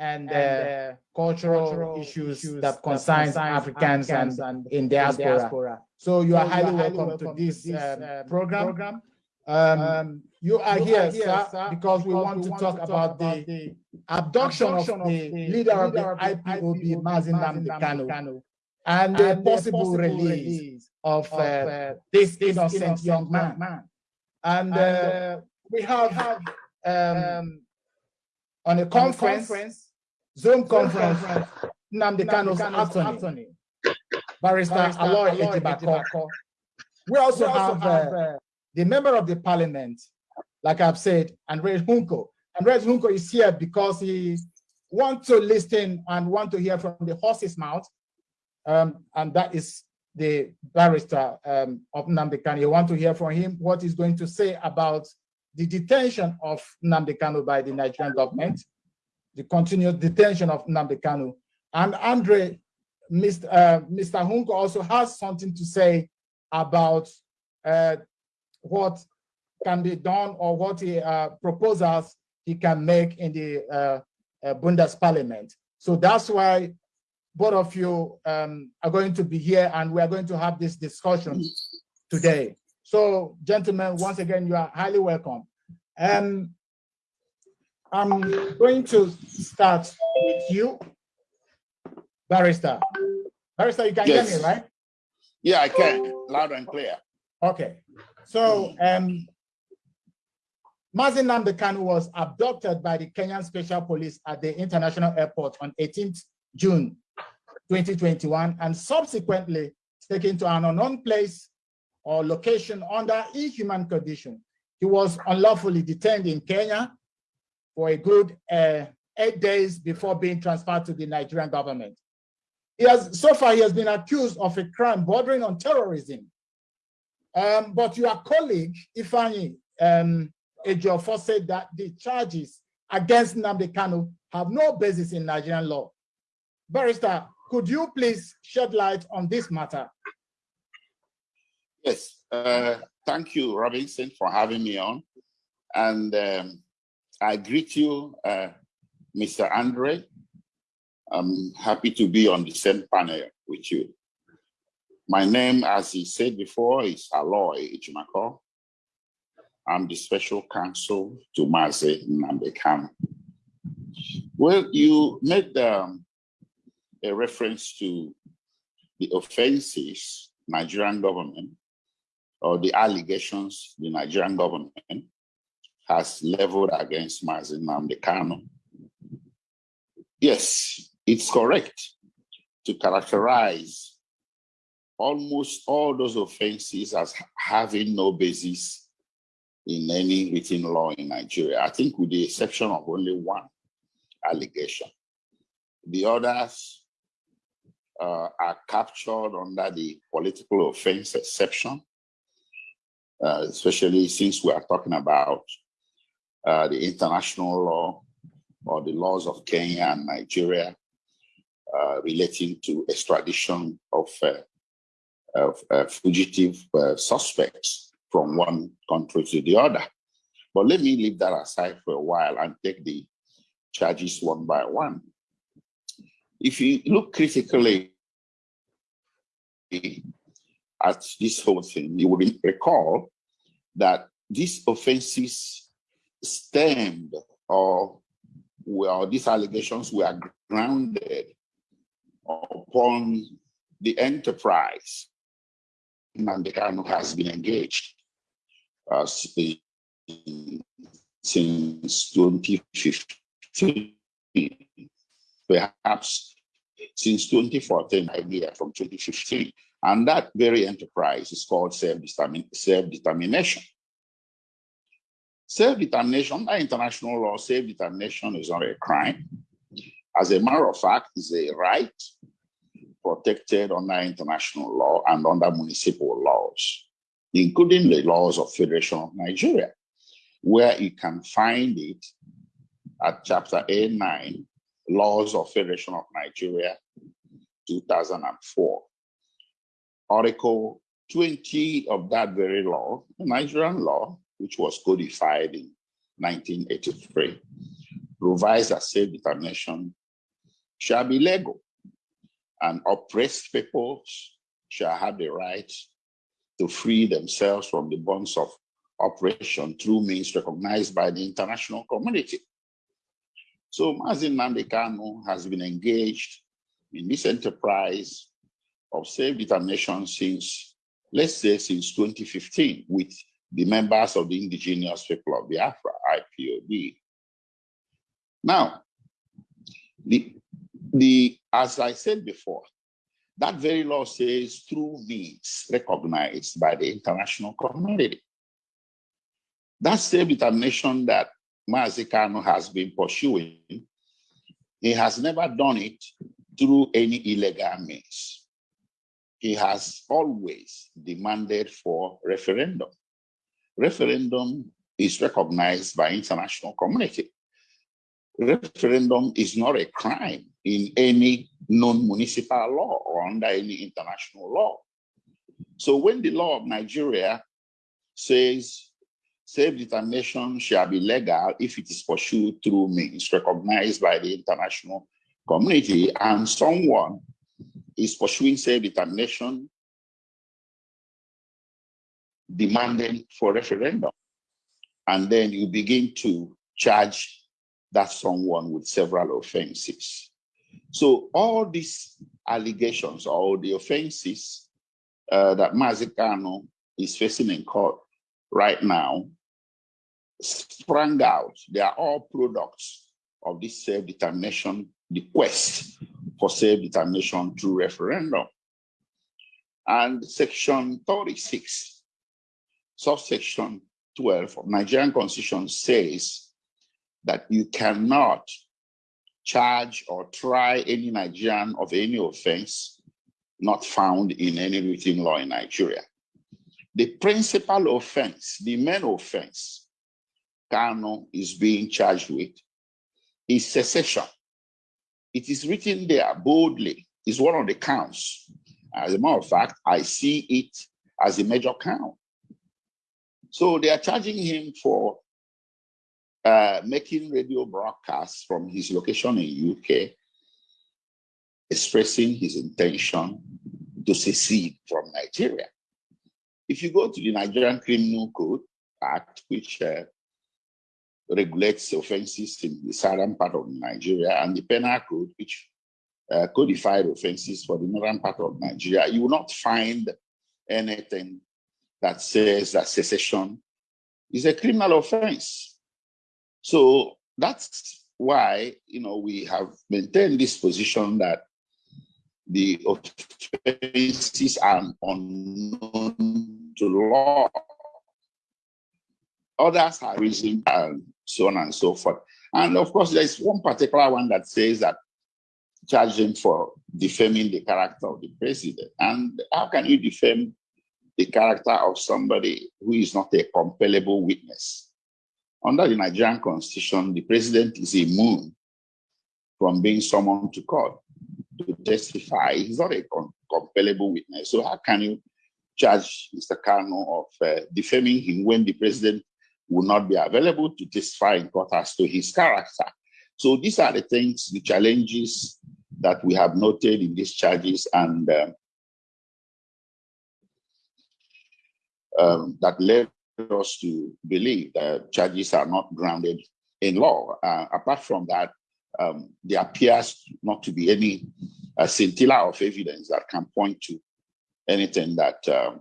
and uh, cultural issues that concerns Africans and in diaspora. So you are highly welcome to this um, program. Um, you are here, sir, because we want to talk about the abduction of the leader of the IPOB, Mazi Nnamdi Kanu, and the possible release of uh, this innocent young man. And uh, we have um, on a conference Zoom conference, Nnamdi Kanu's attorney, Barrister Aloy Ejimako. We also have uh, the member of the parliament, like I've said, Andres Hunko. Andres Hunko is here because he wants to listen and want to hear from the horse's mouth. Um, and that is the barrister um, of Nnamdi Kanu. You want to hear from him what he's going to say about the detention of Nnamdi by the Nigerian government the continued detention of Nnamdi. And Andre, Mr. Uh, Mr. Hunko also has something to say about uh, what can be done or what he uh, proposals he can make in the uh, uh, Bundesparlament. So that's why both of you um, are going to be here and we are going to have this discussion today. So gentlemen, once again, you are highly welcome. Um, I'm going to start with you, Barrister. Barrister, you can yes. hear me, right? Yeah, I can, loud and clear. Okay, so um, Mazi Nnamdi was abducted by the Kenyan Special Police at the International Airport on 18th June 2021 and subsequently taken to an unknown place or location under inhuman condition. He was unlawfully detained in Kenya for a good uh, eight days before being transferred to the Nigerian government. He has, so far, he has been accused of a crime bordering on terrorism. Um, but your colleague, Ifeanyi um, Ejiofor, said that the charges against Nnamdi Kanu have no basis in Nigerian law. Barrister, could you please shed light on this matter? Yes, uh, thank you, Robinson, for having me on. And um, I greet you, uh, Mr. Andre. I'm happy to be on the same panel with you. My name, as he said before, is Aloy Ejimako. I'm the special counsel to Mazi Nnamdi Kanu. Well, you made um, a reference to the offenses Nigerian government or the allegations the Nigerian government has leveled against Mazi Nnamdi Kanu. Yes, it's correct to characterize almost all those offenses as having no basis in any written law in Nigeria. I think with the exception of only one allegation. The others uh, are captured under the political offense exception, uh, especially since we are talking about uh, the international law or the laws of Kenya and Nigeria uh, relating to extradition of, uh, of uh, fugitive uh, suspects from one country to the other. But let me leave that aside for a while and take the charges one by one. If you look critically at this whole thing, you will recall that these offenses stemmed or well, these allegations were grounded upon the enterprise Nnamdi Kanu has been engaged uh, since 2015, perhaps since 2014, idea from 2015. And that very enterprise is called self-determination. Self-determination, by international law, self-determination is not a crime. As a matter of fact, it's a right protected under international law and under municipal laws, including the laws of Federation of Nigeria, where you can find it at chapter A9, Laws of Federation of Nigeria, 2004. Article 20 of that very law, the Nigerian law, which was codified in 1983, provides that self-determination shall be legal and oppressed peoples shall have the right to free themselves from the bonds of oppression through means recognized by the international community. So Mazi Nnamdi Kanu has been engaged in this enterprise of self-determination since, let's say, since 2015 with the members of the indigenous people of Biafra, IPOB. Now, the, the, as I said before, that very law says through means recognized by the international community. That self-determination that Mazi Kanu has been pursuing, he has never done it through any illegal means. He has always demanded for referendum. Referendum is recognized by international community. Referendum is not a crime in any non-municipal law or under any international law. So when the law of Nigeria says self-determination shall be legal if it is pursued through means recognized by the international community and someone is pursuing self-determination demanding for referendum. And then you begin to charge that someone with several offenses. So all these allegations or the offenses uh, that Mazi Kanu is facing in court right now sprang out. They are all products of this self-determination, quest for self-determination through referendum. And section 36, subsection 12 of Nigerian constitution says that you cannot charge or try any Nigerian of any offense not found in any written law in Nigeria. The principal offense, the main offense Kanu is being charged with is secession. It is written there boldly. It's one of the counts. As a matter of fact, I see it as a major count. So they are charging him for uh, making radio broadcasts from his location in UK, expressing his intention to secede from Nigeria. If you go to the Nigerian Criminal Code Act, which uh, regulates offenses in the southern part of Nigeria, and the Penal Code, which uh, codified offenses for the northern part of Nigeria, you will not find anything that says that secession is a criminal offense. So that's why, you know, we have maintained this position that the offenses are unknown to law. Others have risen and so on and so forth. And of course, there's one particular one that says that charging for defaming the character of the president. And how can you defame the character of somebody who is not a compellable witness? Under the Nigerian constitution, the president is immune from being summoned to court to testify. He's not a compellable witness. So how can you charge Mr. Kanu of uh, defaming him when the president will not be available to testify in court as to his character? So these are the things, the challenges that we have noted in these charges and um, um, that led us to believe that charges are not grounded in law. Uh, apart from that, um, there appears not to be any uh, scintilla of evidence that can point to anything that um,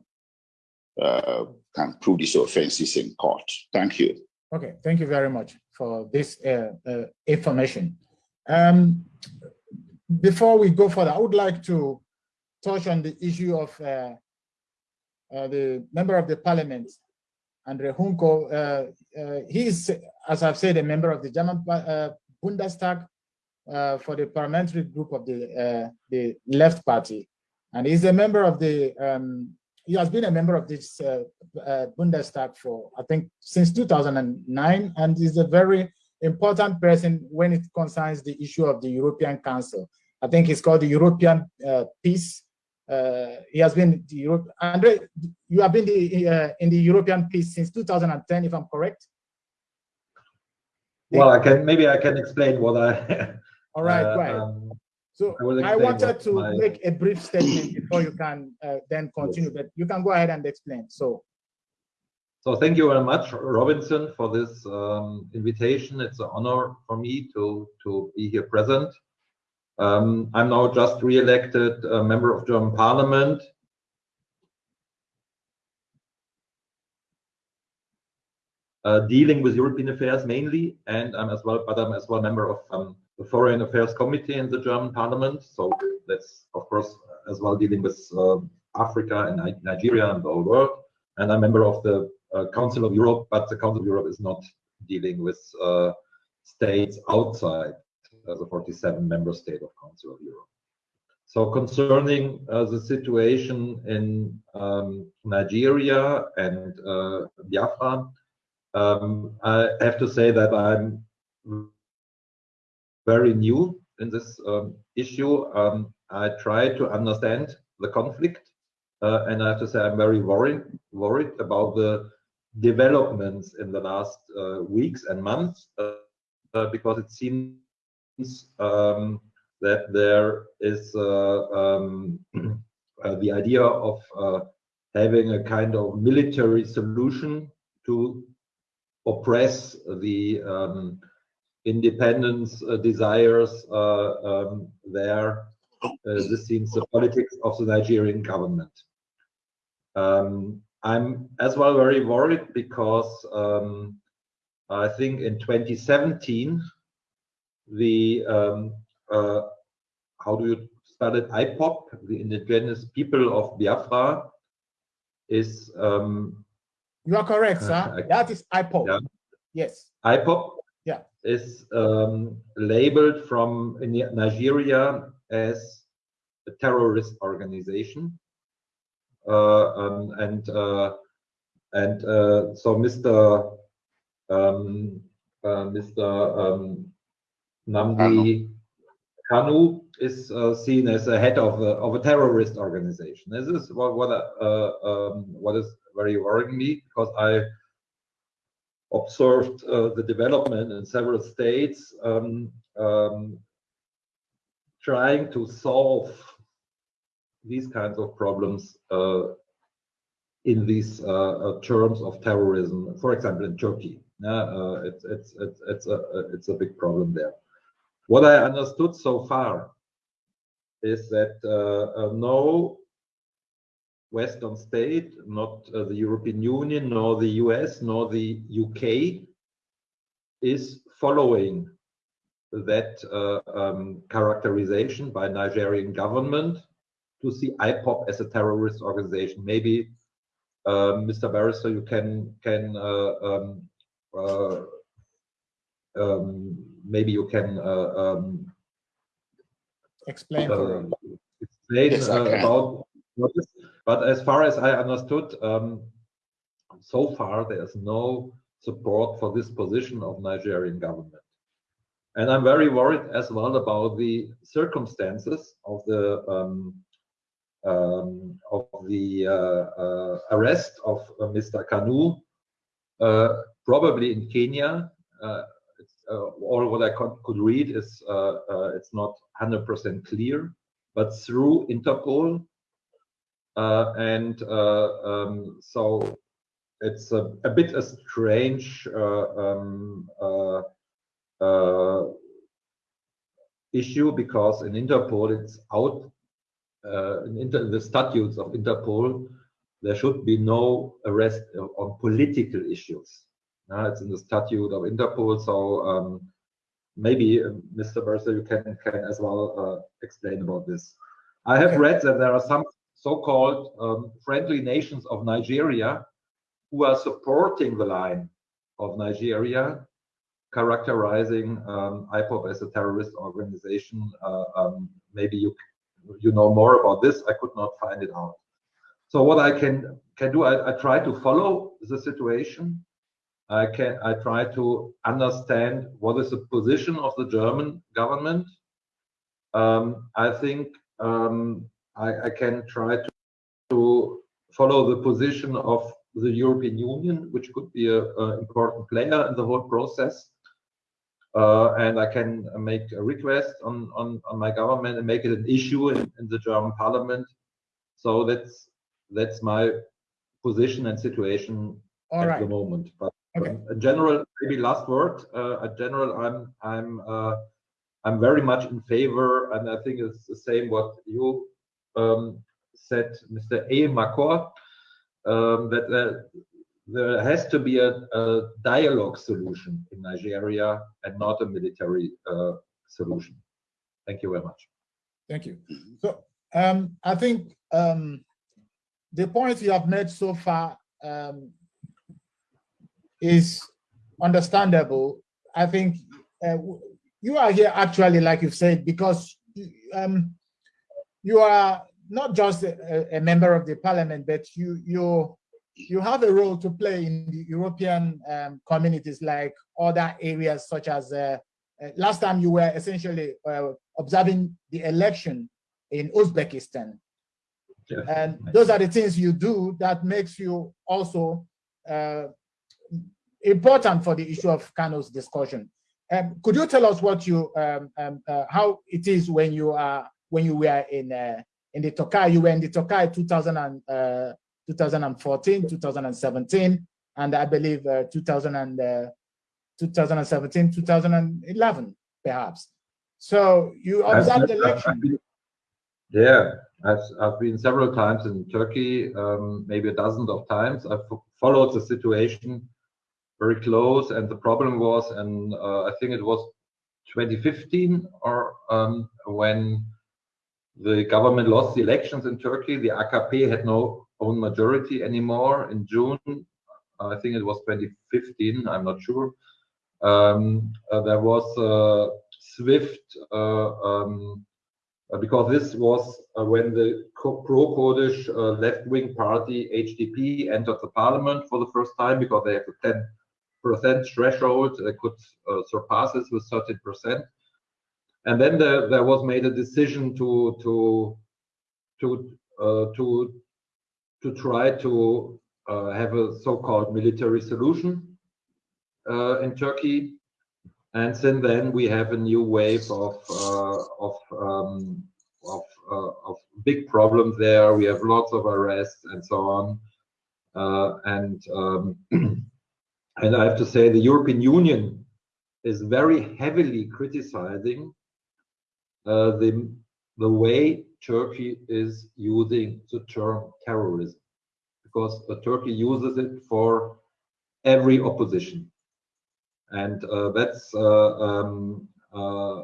uh, can prove these offenses in court. Thank you. Okay, thank you very much for this uh, uh, information. Um, before we go further, I would like to touch on the issue of uh, uh, the member of the parliament, Andre Hunko. Uh, uh, he is, as I've said, a member of the German Bundestag for the parliamentary group of the the Left Party, and he's a member of the. Um, he has been a member of this Bundestag for I think since 2009, and is a very important person when it concerns the issue of the European Council. I think it's called the European uh, Peace. Uh, he has been the Europe. Andre, you have been the, uh, in the European Peace since 2010, if I'm correct. Well, I can maybe I can explain what I. All right, uh, go um, So I I wanted to my- make a brief statement before you can uh, then continue, but you can go ahead and explain. So, So thank you very much, Robinson, for this um, invitation. It's an honor for me to to be here present. Um, I'm now just re-elected uh, member of German Parliament. Uh, dealing with European affairs mainly, and I'm as well, but I'm as well a member of um, the Foreign Affairs Committee in the German Parliament. So that's of course as well dealing with uh, Africa and Nigeria and the whole world. And I'm member of the uh, Council of Europe, but the Council of Europe is not dealing with uh, states outside uh, the 47 member state of Council of Europe. So concerning uh, the situation in um, Nigeria and uh, Biafra, um, I have to say that I'm very new in this um, issue. Um, I try to understand the conflict, uh, and I have to say I'm very worried worried about the developments in the last uh, weeks and months, uh, uh, because it seems um, that there is uh, um, the idea of having a kind of military solution to oppress the um, independence uh, desires uh, um, there. Uh, this seems the politics of the Nigerian government. Um, I'm as well very worried because um, I think in 2017 the um, uh, how do you spell it IPOB, the indigenous people of Biafra, is um, you are correct, Uh, sir. I- That is IPOB. Yeah. Yes. IPOB Yeah. is um, labeled from Nigeria as a terrorist organization. Uh, um, and uh, and uh, so Mr. Um, uh, Mr. Um, Nnamdi Kanu is uh, seen as a head of a, of a terrorist organization. This is what what, uh, um, what is very worrying me because I observed uh, the development in several states um, um, trying to solve these kinds of problems uh, in these uh, terms of terrorism. For example, in Turkey, uh, it's it's it's it's a it's a big problem there. What I understood so far is that uh, uh, no Western state, not uh, the European Union, nor the US, nor the UK, is following that uh, um, characterization by Nigerian government to see IPOB as a terrorist organization. Maybe, uh, Mr. Barrister, you can can uh, um, uh, um, maybe you can uh, um, Explain uh, explain Yes, uh, can. about what is, but as far as I understood, um, so far there's no support for this position of Nigerian government. And I'm very worried as well about the circumstances of the um, um, of the uh, uh, arrest of uh, Mr. Kanu, uh, probably in Kenya. Uh, uh, all what I con- could read is it's not 100% clear, but through Interpol. Uh, and uh, um, so it's a, a bit a strange uh, um, uh, uh, issue because in Interpol it's out uh, in inter- the statutes of Interpol there should be no arrest on political issues. Uh, it's in the statute of Interpol, so um, maybe uh, Mr. Mercer, you can can as well uh, explain about this. I have Okay. read that there are some so-called um, friendly nations of Nigeria who are supporting the line of Nigeria, characterizing um, IPOB as a terrorist organization. Uh, um, maybe you you know more about this. I could not find it out. So what I can can do, I, I try to follow the situation. I can I try to understand what is the position of the German government. Um, I think um, I, I can try to, to follow the position of the European Union, which could be a, a important player in the whole process. uh, and I can make a request on, on, on my government and make it an issue in, in the German parliament. So that's that's my position and situation All at right. the moment. But Okay. um, in general, maybe last word. Uh, in general, I'm I'm uh, I'm very much in favor, and I think it's the same what you um, said, Mr. A. Makor, um, that uh, there has to be a, a dialogue solution in Nigeria and not a military uh, solution. Thank you very much. Thank you. So um, I think um, the points you have made so far um, is understandable. I think uh, you are here actually, like you've said, because um, you are not just a, a member of the parliament, but you you you have a role to play in the European um, communities, like other areas such as. Uh, uh, last time you were essentially uh, observing the election in Uzbekistan. Yes. And those are the things you do that makes you also uh, important for the issue of Kanu's discussion. Um, could you tell us what you, um, um, uh, how it is when you are, when you were in, uh, in the Tokai, you were in the Tokai 2000 and, uh, 2014, 2017, and I believe uh, 2000 and, uh, 2017, 2011, perhaps. So you observed the election. Yeah, I've, I've been several times in Turkey, um, maybe a dozen of times. I've followed the situation very close, and the problem was, and uh, I think it was 2015, or um, when the government lost the elections in Turkey, the AKP had no own majority anymore in June. I think it was 2015, I'm not sure. Um, uh, there was a swift uh, um, uh, because this was uh, when the pro-Kurdish uh, left-wing party HDP entered the parliament for the first time because they have a 10% threshold. They could uh, surpass this with 13%. And then there, there was made a decision to to to uh, to to try to uh, have a so-called military solution uh, in Turkey. And since then, we have a new wave of uh, of um, of, uh, of big problems there. We have lots of arrests and so on. Uh, and um, and I have to say, the European Union is very heavily criticizing the the way Turkey is using the term terrorism, because uh, Turkey uses it for every opposition. And uh, that's uh, um, uh,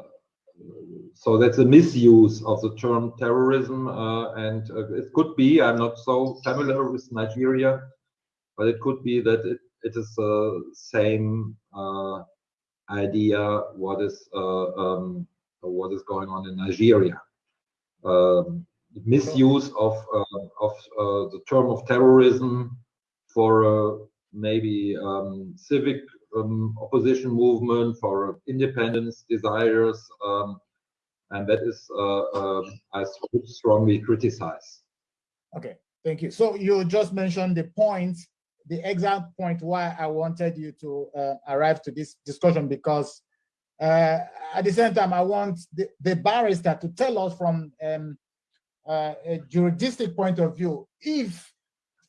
so that's a misuse of the term terrorism uh, and uh, it could be i'm not so familiar with nigeria but it could be that it, it is the same uh, idea what is uh, um, what is going on in nigeria um, misuse of uh, of uh, the term of terrorism for uh, maybe um, civic um, opposition movement for independence desires, um, and that is uh, I strongly criticize. Okay, thank you. So you just mentioned the point, the exact point why I wanted you to uh, arrive to this discussion because uh, at the same time I want the, the barrister to tell us from um, uh, a juristic point of view if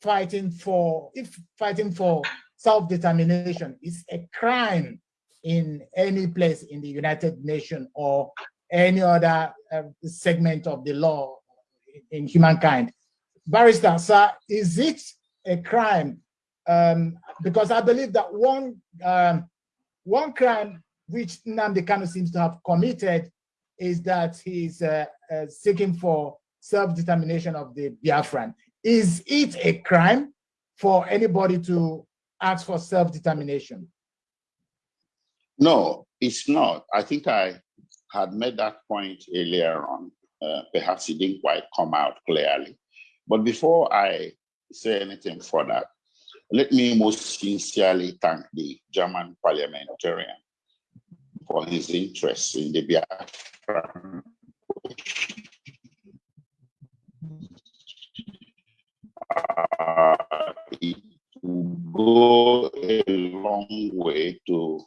fighting for if fighting for self-determination is a crime in any place in the United Nations or any other uh, segment of the law in humankind. Barrister, sir, is it a crime? Um, because I believe that one um, one crime which Nnamdi Kanu seems to have committed is that he's uh, uh, seeking for self-determination of the Biafran. Is it a crime for anybody to ask for self-determination? No, it's not. I think I had made that point earlier on. Uh, perhaps it didn't quite come out clearly. But before I say anything further, let me most sincerely thank the German parliamentarian for his interest in the Biafran. Uh, it will go a long way to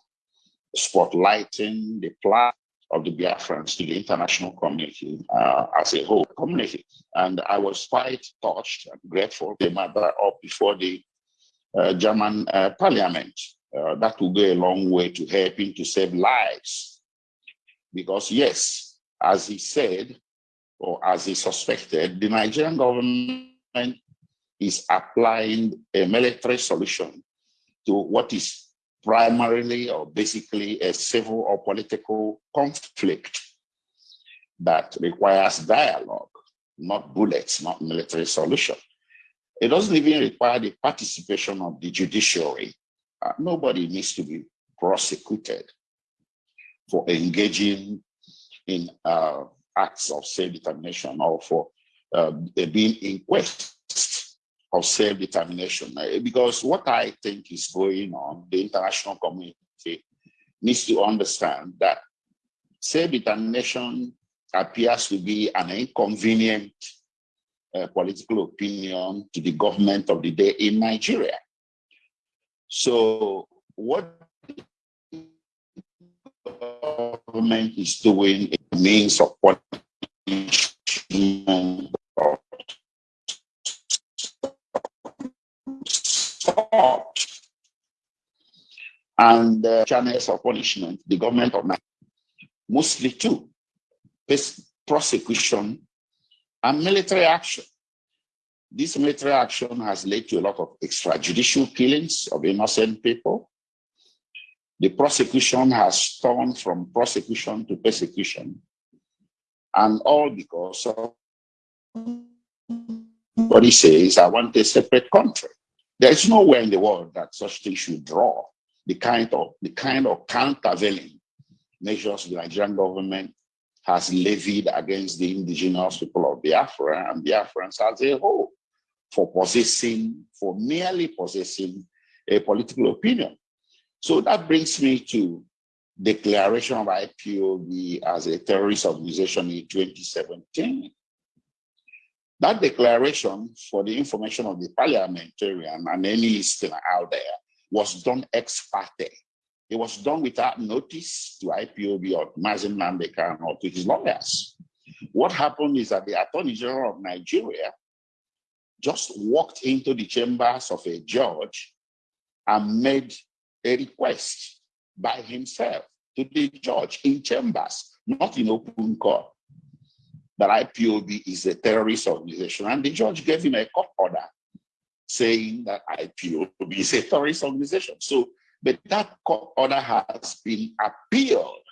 spotlighting the plight of the Biafrans to the international community uh, as a whole community. And I was quite touched and grateful they matter up before the uh, German uh, parliament. Uh, that will go a long way to helping to save lives. Because yes, as he said, or as he suspected, the Nigerian government is applying a military solution to what is primarily or basically a civil or political conflict that requires dialogue, not bullets, not military solution. It doesn't even require the participation of the judiciary. Uh, nobody needs to be prosecuted for engaging in uh, acts of self-determination or for uh, being inquest of self-determination. Uh, because what I think is going on, the international community needs to understand that self-determination appears to be an inconvenient uh, political opinion to the government of the day in Nigeria. So what the government is doing a means of punishment. And channels of punishment, the government of Nigeria, mostly two, prosecution and military action. This military action has led to a lot of extrajudicial killings of innocent people. The prosecution has turned from prosecution to persecution. And all because of what he says, I want a separate country. There is nowhere in the world that such things should draw the kind of the kind of countervailing measures the Nigerian government has levied against the indigenous people of Biafra and Biafrans as a whole for possessing, for merely possessing a political opinion. So that brings me to declaration of IPOB as a terrorist organization in 2017. That declaration, for the information of the parliamentarian and any listener out there, was done ex parte it was done without notice to IPOB or Mazi Nnamdi Kanu or to his lawyers. What happened is that the Attorney General of Nigeria just walked into the chambers of a judge and made a request by himself to the judge in chambers, not in open court, that IPOB is a terrorist organization. And the judge gave him a court order saying that IPOB is a terrorist organization. So but that court order has been appealed.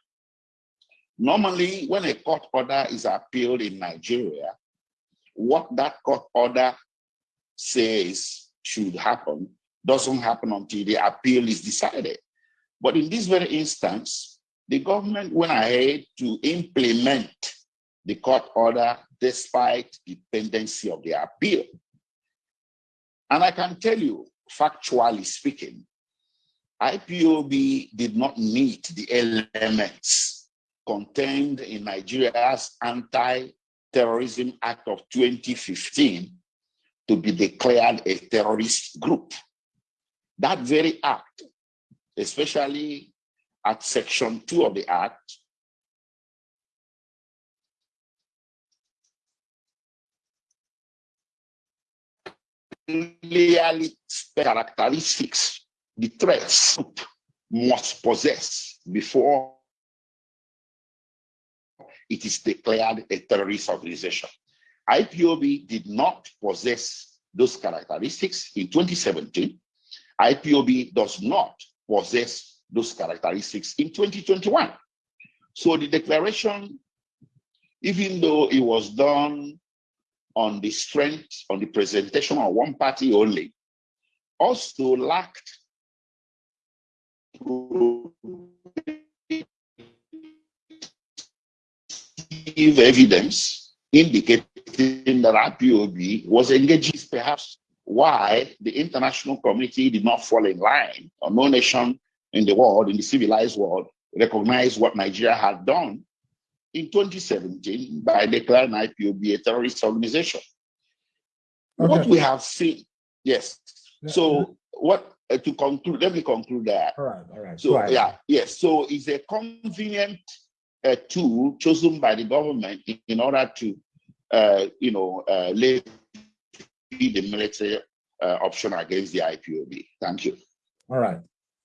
Normally, when a court order is appealed in Nigeria, what that court order says should happen doesn't happen until the appeal is decided. But in this very instance, the government went ahead to implement the court order despite the pendency of the appeal. And I can tell you, factually speaking, IPOB did not meet the elements contained in Nigeria's Anti-Terrorism Act of 2015 to be declared a terrorist group. That very act, especially at section two of the act, clearly characteristics the threats must possess before it is declared a terrorist organization. IPOB did not possess those characteristics in 2017. IPOB does not possess those characteristics in 2021. So the declaration, even though it was done on the strength, on the presentation of one party only, also lacked evidence indicating that IPOB was engaging perhaps why the international community did not fall in line or no nation in the world, in the civilized world, recognized what Nigeria had done in 2017 by declaring IPOB a terrorist organization. Okay. What we have seen, yes. So what uh, to conclude, let me conclude that. All right, all right. So yeah, yes. So it's a convenient uh, tool chosen by the government in, in order to, you know, uh, lay the military uh, option against the IPOB. Thank you. All right.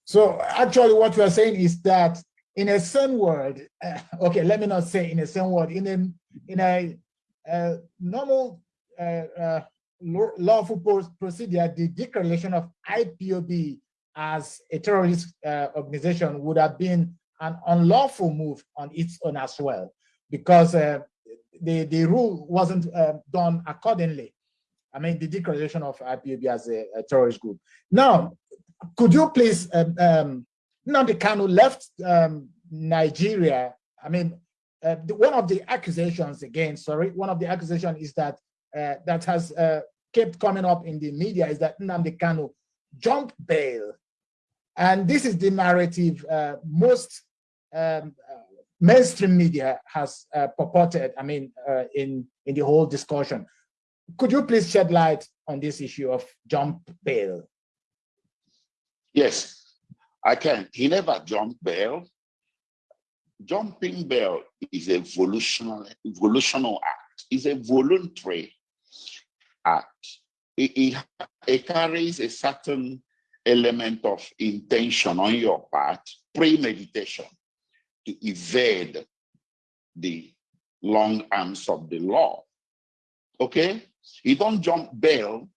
So actually, what we are saying is that in a same world, uh, okay, let me not say in a same world, in a in a uh, normal uh, lawful procedure, the declaration of IPOB as a terrorist uh, organization would have been an unlawful move on its own as well, because uh, the, the rule wasn't uh, done accordingly. I mean, the declaration of IPOB as a, a terrorist group. Now, could you please, um, um, Nnamdi Kanu left um, Nigeria. I mean, uh, the, one of the accusations again, sorry, one of the accusations is that uh, that has uh, kept coming up in the media is that Nnamdi Kanu jumped bail. And this is the narrative uh, most um, mainstream media has uh, purported, I mean, uh, in, in the whole discussion. Could you please shed light on this issue of jump bail? Yes, I can. He never jumped bail. Jumping bail is a volitional, volitional act. It's a voluntary act. It, it, it carries a certain element of intention on your part, premeditation, to evade the long arms of the law. Okay? You don't jump bail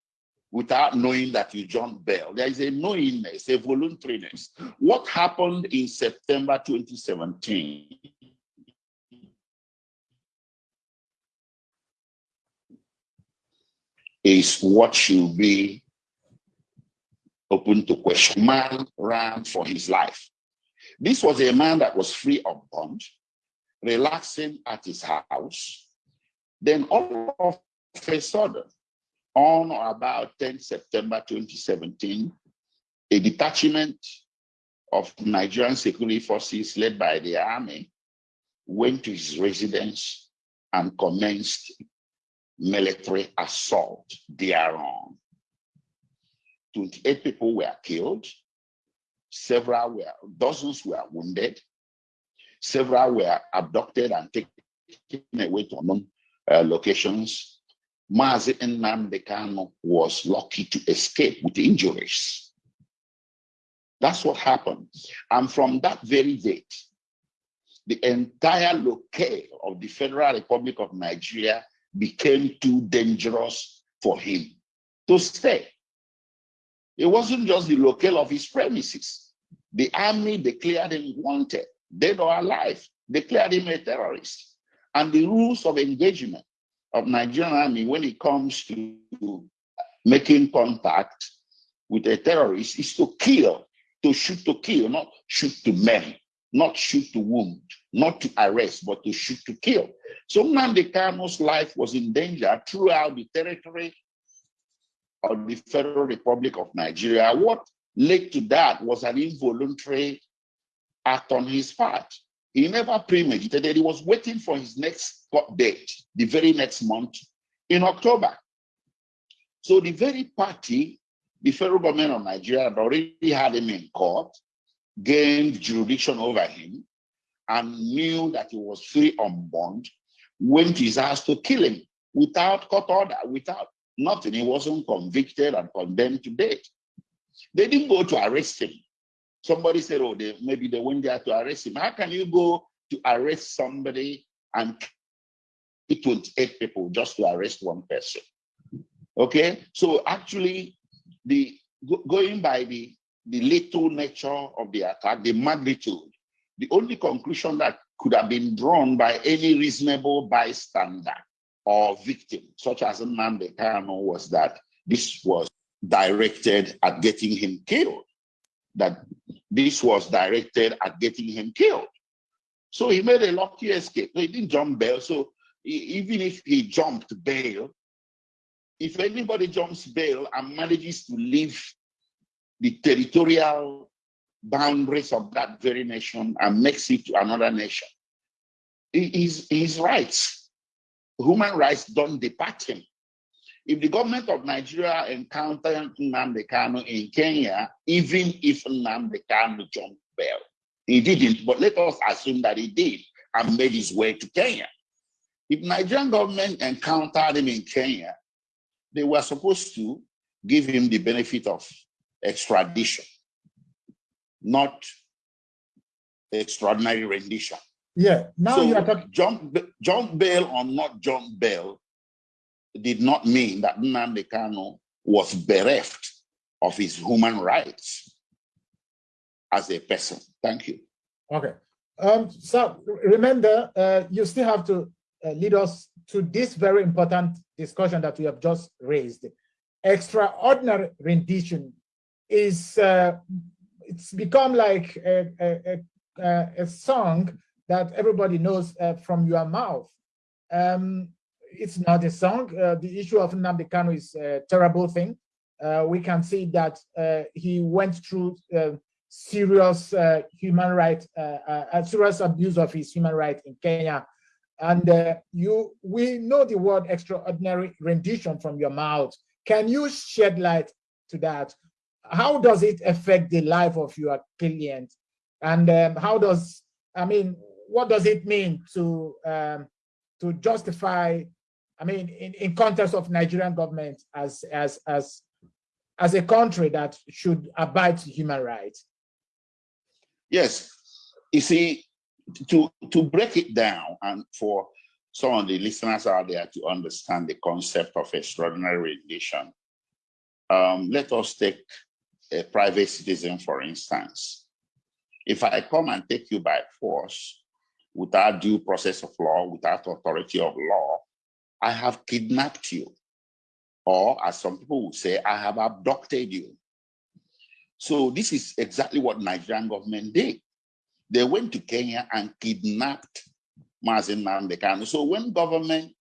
without knowing that you jump bail. There is a knowingness, a voluntariness. What happened in September 2017 is what should be open to question. Man ran for his life. This was a man that was free of bond, relaxing at his house. Then all of a sudden, on or about 10 September 2017, a detachment of Nigerian security forces led by the army went to his residence and commenced military assault thereon. 28 people were killed, several were, dozens were wounded, several were abducted and taken away to unknown uh, locations. Mazi Nnamdi Kanu was lucky to escape with injuries. That's what happened. And from that very date, the entire locale of the Federal Republic of Nigeria became too dangerous for him to stay. It wasn't just the locale of his premises. The army declared him wanted, dead or alive, declared him a terrorist. And the rules of engagement of Nigerian army when it comes to making contact with a terrorist is to kill, to shoot to kill, not shoot to men, not shoot to wound, not to arrest, but to shoot to kill. So Nnamdi Kanu's life was in danger throughout the territory of the Federal Republic of Nigeria. What led to that was an involuntary act on his part. He never premeditated. He was waiting for his next court date, the very next month in October. So the very party, the federal government of Nigeria had already had him in court, gained jurisdiction over him, and knew that he was free on bond, went his ass to kill him without court order, without nothing. He wasn't convicted and condemned to death. They didn't go to arrest him. Somebody said, oh, they, maybe they went there to arrest him. How can you go to arrest somebody and 28 people just to arrest one person? Okay, so actually, the going by the the little nature of the attack, the magnitude, the only conclusion that could have been drawn by any reasonable bystander or victim, such as Nnamdi Kanu, was that this was directed at getting him killed, that this was directed at getting him killed. So he made a lucky escape. He didn't jump bail. So even if he jumped bail, if anybody jumps bail and manages to leave the territorial boundaries of that very nation and makes it to another nation. His, his rights, human rights don't depart him. if the government of Nigeria encountered Nnamdi Kanu in Kenya, even if Nnamdi Kanu jumped bail, he didn't, but let us assume that he did and made his way to Kenya. If Nigerian government encountered him in Kenya, they were supposed to give him the benefit of extradition, not extraordinary rendition. Yeah, now so you are talking. Jump, jump bail or not jump bail did not mean that Nnamdi Kanu was bereft of his human rights as a person. Thank you. Okay. Um, so remember, uh, you still have to uh, lead us to this very important discussion that we have just raised. Extraordinary rendition is, uh, it's become like a, a, a, a, song that everybody knows uh, from your mouth. Um, it's not a song. Uh, the issue of Nnamdi Kanu is a terrible thing. Uh, we can see that he went through serious uh, human rights, uh, uh, serious abuse of his human rights in Kenya. And uh, you, we know the word extraordinary rendition from your mouth. Can you shed light to that? How does it affect the life of your client? And um, how does, I mean, what does it mean to um, to justify, I mean, in, in context of Nigerian government as, as, as, as a country that should abide to human rights? Yes, you see, to, to break it down and for some of the listeners out there to understand the concept of extraordinary rendition, um, let us take a private citizen, for instance. If I come and take you by force without due process of law, without authority of law, I have kidnapped you. Or as some people would say, I have abducted you. So this is exactly what Nigerian government did. They went to Kenya and kidnapped Mazi Nnamdi Kanu. So when government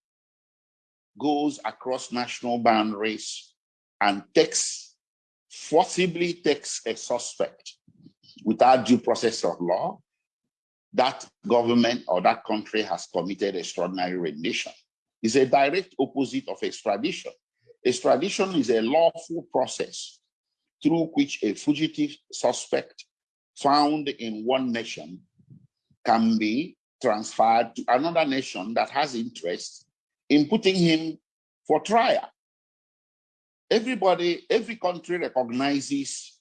goes across national boundaries and takes, forcibly takes a suspect without due process of law, that government or that country has committed extraordinary rendition. It's a direct opposite of extradition. Extradition is a lawful process through which a fugitive suspect found in one nation can be transferred to another nation that has interest in putting him for trial. Everybody, every country recognizes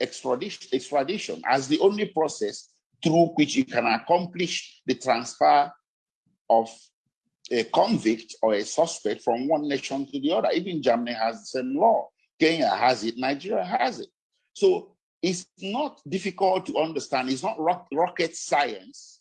extradition, extradition as the only process through which you can accomplish the transfer of a convict or a suspect from one nation to the other. Even Germany has the same law. Kenya has it, Nigeria has it. So it's not difficult to understand. It's not rocket science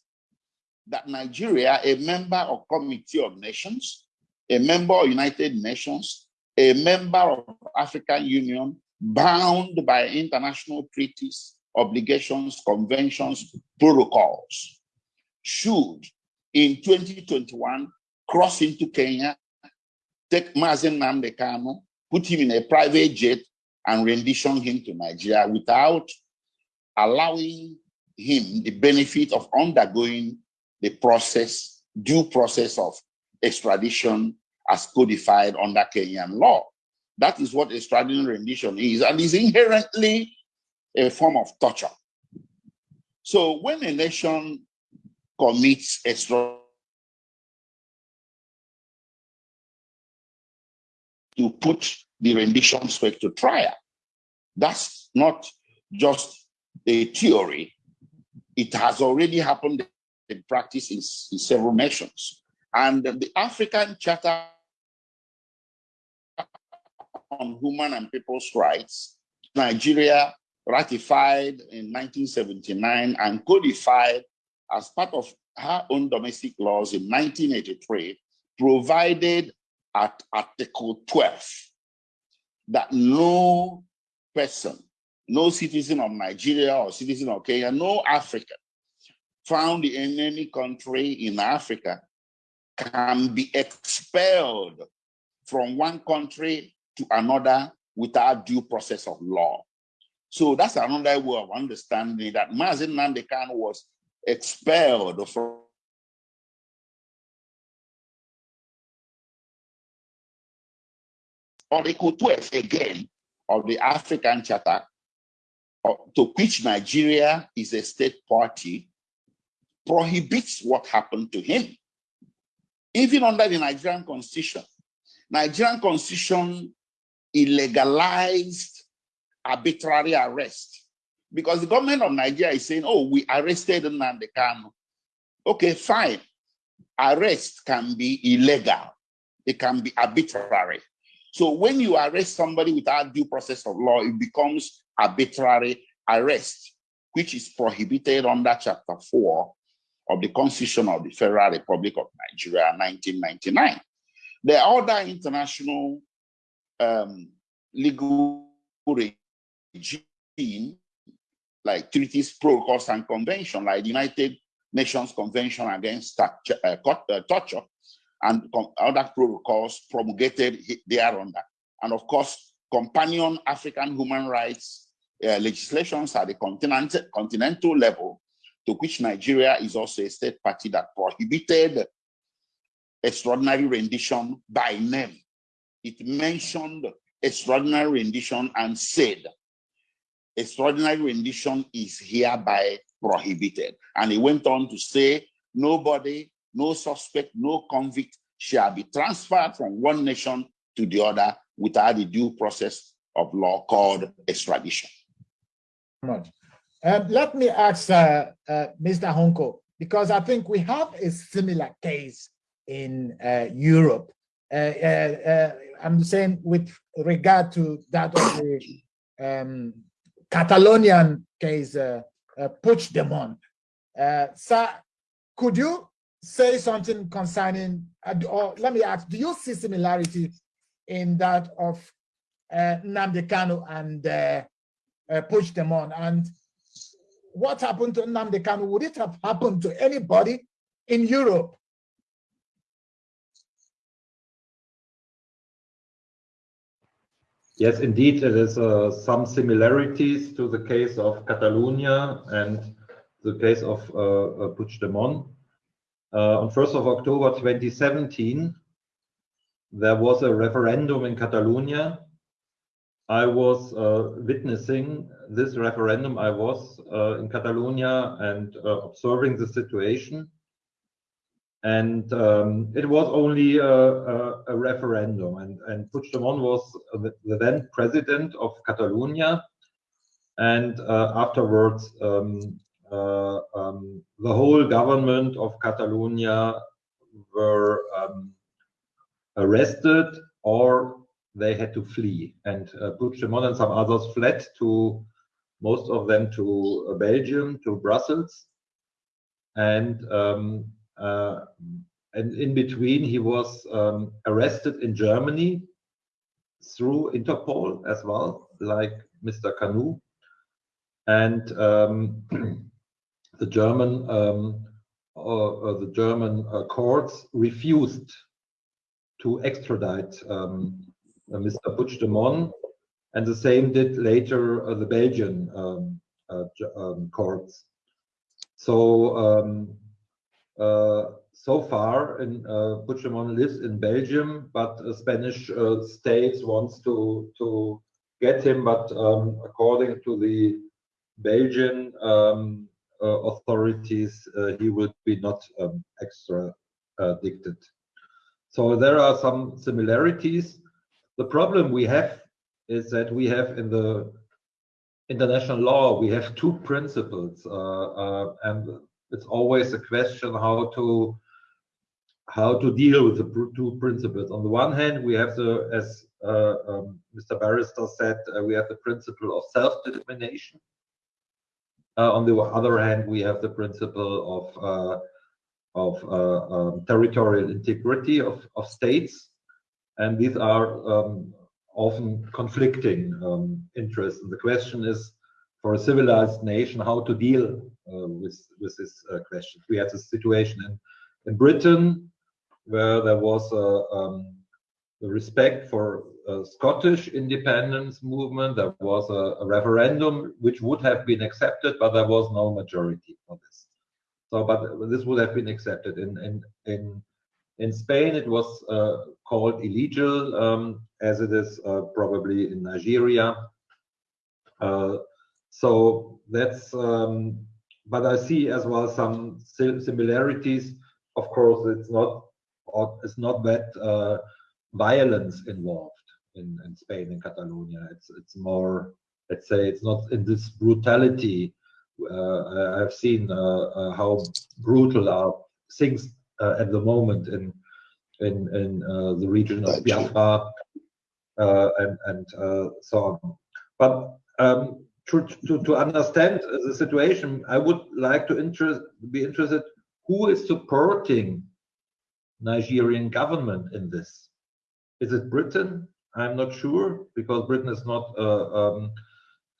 that Nigeria, a member of Committee of Nations, a member of United Nations, a member of African Union, bound by international treaties, obligations, conventions, protocols, should in 2021 cross into Kenya, take Mazi Nnamdi Kanu, put him in a private jet and rendition him to Nigeria without allowing him the benefit of undergoing the process, due process of extradition as codified under Kenyan law. That is what extradition rendition is, and is inherently a form of torture. So when a nation commits extra to put the rendition spec to trial. That's not just a theory. It has already happened in practice in, in several nations. And the African Charter on Human and People's Rights, Nigeria ratified in 1979 and codified as part of her own domestic laws in 1983, provided at Article 12 that no person, no citizen of Nigeria or citizen of Kenya, no African found in any country in Africa can be expelled from one country to another without due process of law. So that's another way of understanding that Mazi Nnamdi Kanu was expelled from Article 12 again of the African Charter, uh, to which Nigeria is a state party, prohibits what happened to him. Even under the Nigerian constitution, Nigerian constitution illegalized arbitrary arrest because the government of Nigeria is saying, oh, we arrested Nnamdi Kanu. Okay, fine. Arrest can be illegal. It can be arbitrary. So when you arrest somebody without due process of law, it becomes arbitrary arrest, which is prohibited under Chapter 4 of the Constitution of the Federal Republic of Nigeria, 1999. There are other international um, legal regime like treaties, protocols, and convention, like the United Nations Convention Against uh, uh, Torture, and other protocols promulgated thereunder. And of course, companion African human rights uh, legislations at the continent, continental level, to which Nigeria is also a state party that prohibited extraordinary rendition by name. It mentioned extraordinary rendition and said, extraordinary rendition is hereby prohibited. And he went on to say, nobody no suspect, no convict shall be transferred from one nation to the other without the due process of law called extradition. Um, let me ask uh, uh, Mr. Hunko, because I think we have a similar case in uh, Europe. Uh, uh, uh, I'm saying with regard to that of the um, Catalonian case, uh, Puigdemont. sir, could you say something concerning, uh, or let me ask, do you see similarity in that of uh, Nnamdi Kanu and uh, uh, Puigdemont? And what happened to Nnamdi Kanu? Would it have happened to anybody in Europe? Yes, indeed, there is uh, some similarities to the case of Catalonia and the case of uh, uh Puigdemont. Uh, on 1st of October 2017, there was a referendum in Catalonia. I was uh, witnessing this referendum. I was uh, in Catalonia and uh, observing the situation. And um, it was only a, a, a, referendum. And, and Puigdemont was the, the then president of Catalonia. And uh, afterwards, um, uh, um, the whole government of Catalonia were um, arrested or they had to flee. And uh, Puigdemont and some others fled to, most of them to uh, Belgium, to Brussels. And, um, and in between, he was um, arrested in Germany through Interpol as well, like Mr. Kanu. And um, the German um, uh, the German uh, courts refused to extradite um, uh, Mr. Puigdemont, and the same did later uh, the Belgian um, uh, um, courts. So um, so far, in, Puigdemont lives in Belgium, but Spanish states wants to to get him, but um, according to the Belgian um, uh, authorities, uh, he would be not um, extradited. So there are some similarities. The problem we have is that we have in the international law, we have two principles, uh, and it's always a question how to how to deal with the two principles. On the one hand, we have the, as uh, um, Mr. Barrister said, uh, we have the principle of self-determination. Uh, on the other hand, we have the principle of uh, of uh, um, territorial integrity of, of states, and these are um, often conflicting um, interests. And the question is, for a civilized nation, how to deal with with this uh, question. We had a situation in in Britain where there was a um, the respect for Scottish independence movement. There was a, a, referendum which would have been accepted, but there was no majority for this. So, but this would have been accepted in in in In Spain, it was uh, called illegal, um, as it is uh, probably in Nigeria. Uh, so that's, um, but I see as well some similarities. Of course, it's not, it's not that uh, violence involved in, in Spain and Catalonia. It's it's more, let's say, it's not in this brutality. Uh, I've seen uh, uh, how brutal are things uh, at the moment in in in uh, the region of Biafra uh, and and so on. But um, to, to to understand the situation, I would like to interest be interested who is supporting Nigerian government in this. Is it Britain? I'm not sure because Britain is not uh, um,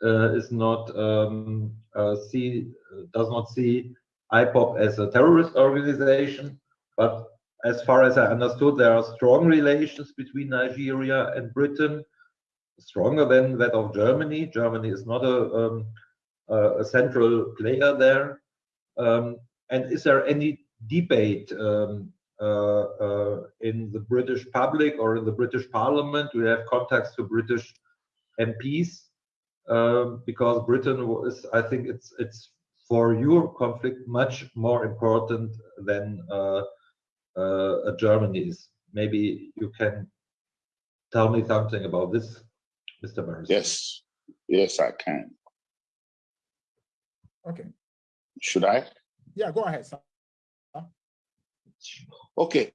uh, is not um, uh, see does not see IPOB as a terrorist organization. But as far as I understood, there are strong relations between Nigeria and Britain, stronger than that of Germany. Germany is not a, um, a central player there. Um, and is there any debate um, uh, uh, in the British public or in the British Parliament? Do you have contacts to British MPs? Um, because Britain is, I think it's it's for your conflict much more important than uh, uh, Germany is. Maybe you can tell me something about this, Mr. Burns. Yes, yes, I can. Okay. Should I? Yeah, go ahead. Sir. Okay.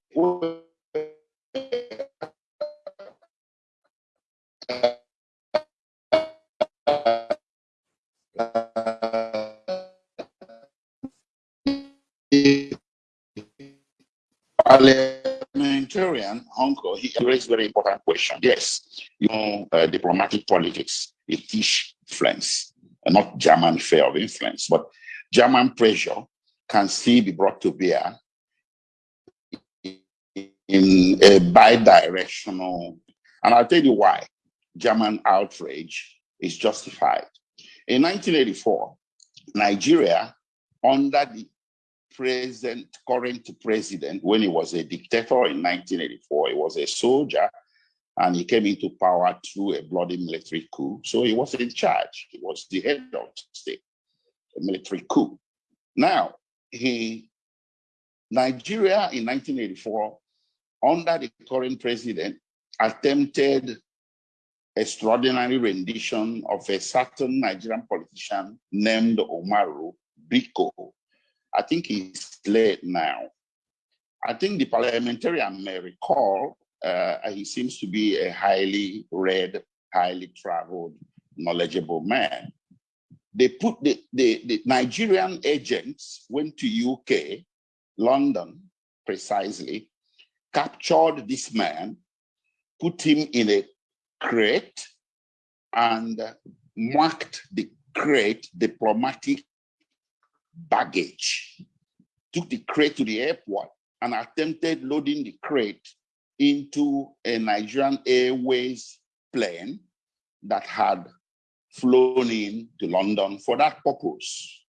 Uncle, he raised very important question. Yes, you know, uh, diplomatic politics, it is influence, uh, not German fear of influence, but German pressure can still be brought to bear in a bi-directional, and I'll tell you why German outrage is justified. In 1984, Nigeria, under the present current president, when he was a dictator in 1984, he was a soldier and he came into power through a bloody military coup. So he was in charge. He was the head of state, a military coup. Now, he Nigeria in 1984, under the current president, attempted extraordinary rendition of a certain Nigerian politician named Umaru Dikko, I think he's late now. I think the parliamentarian may recall uh, he seems to be a highly read, highly traveled, knowledgeable man. They put the, the, the Nigerian agents went to UK, London precisely, captured this man, put him in a crate, and marked the crate diplomatic baggage, took the crate to the airport and attempted loading the crate into a Nigerian Airways plane that had flown in to London for that purpose.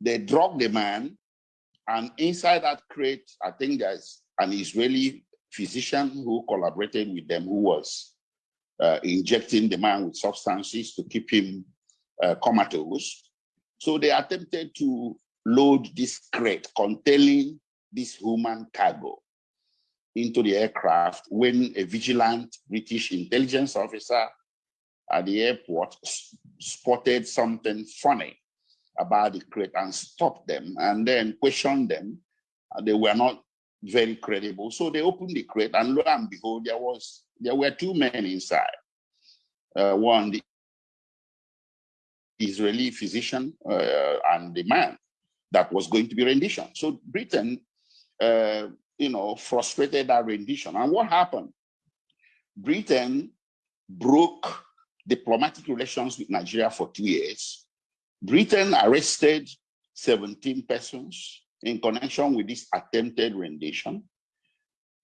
They drugged the man, and inside that crate, I think there's an Israeli physician who collaborated with them who was uh, injecting the man with substances to keep him uh, comatose. So they attempted to load this crate containing this human cargo into the aircraft when a vigilant British intelligence officer at the airport spotted something funny about the crate and stopped them and then questioned them. They were not very credible. So they opened the crate and lo and behold, there was there were two men inside. Uh, one, the Israeli physician uh, and the man that was going to be rendition. So Britain, uh, you know, frustrated that rendition. And what happened? Britain broke diplomatic relations with Nigeria for two years. Britain arrested 17 persons in connection with this attempted rendition.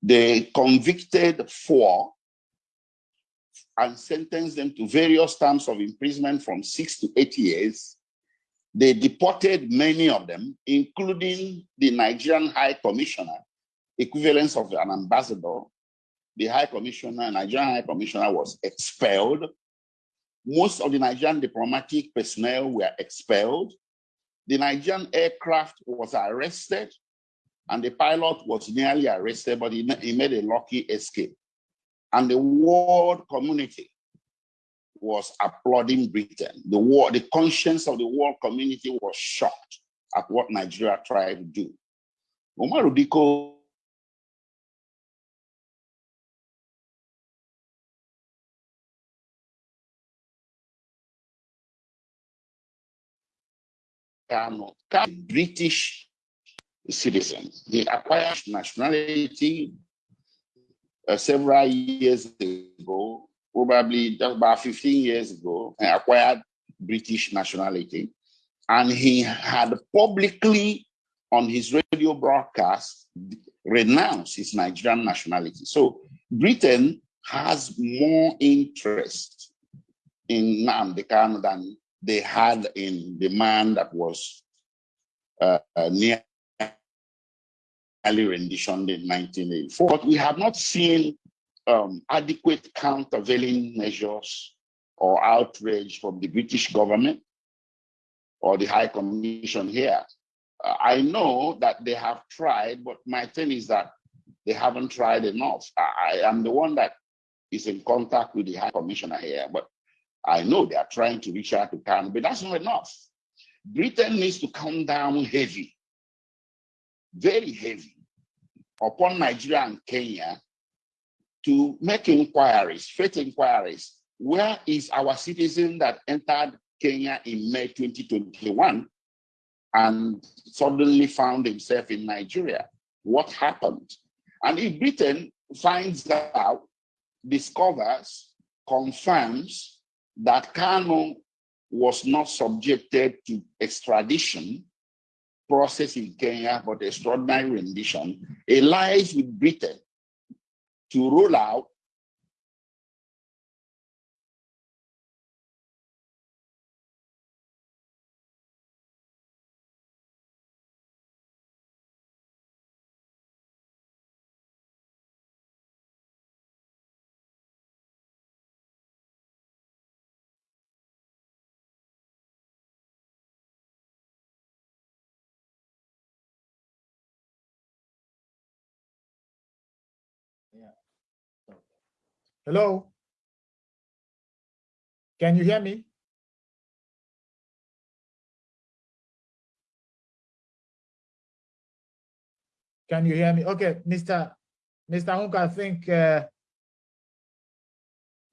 They convicted four and sentenced them to various terms of imprisonment from six to eight years. They deported many of them, including the Nigerian High Commissioner equivalence of an ambassador, the High Commissioner, Nigerian High Commissioner was expelled. Most of the Nigerian diplomatic personnel were expelled. The Nigerian aircraft was arrested and the pilot was nearly arrested, but he, he made a lucky escape. And the world community was applauding Britain. The war, the conscience of the world community was shocked at what Nigeria tried to do. Umaru Dikko British citizen. He acquired nationality uh, several years ago, probably about 15 years ago, acquired British nationality. And he had publicly on his radio broadcast renounced his Nigerian nationality. So Britain has more interest in Nnamdi Kanu than they had in the man that was uh, uh, near rendition in 1984. But we have not seen um, adequate countervailing measures or outrage from the British government or the High Commission here. Uh, I know that they have tried, but my thing is that they haven't tried enough. I, I am the one that is in contact with the High Commissioner here, but I know they are trying to reach out to Canada, but that's not enough. Britain needs to come down heavy, very heavy, upon Nigeria and Kenya to make inquiries, faith inquiries. Where is our citizen that entered Kenya in May 2021 and suddenly found himself in Nigeria? What happened? And if Britain finds out, discovers, confirms that Kanu was not subjected to extradition process in Kenya, but extraordinary rendition, allies with Britain to roll out Hello? Can you hear me? Can you hear me? Okay, Mr. Mr. Hunko, I think uh,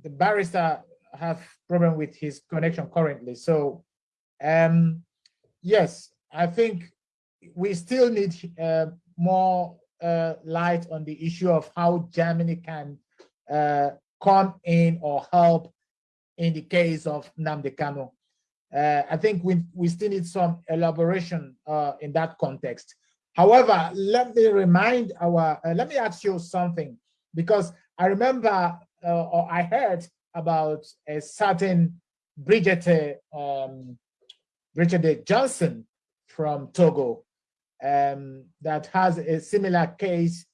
the barrister have problem with his connection currently. So, um, yes, I think we still need uh, more uh, light on the issue of how Germany can uh, come in or help in the case of Nnamdi Kanu. Uh, I think we, we still need some elaboration uh, in that context. However, let me remind our, uh, let me ask you something, because I remember uh, or I heard about a certain Bridget, um, Bridget Johnson from Togo um, that has a similar case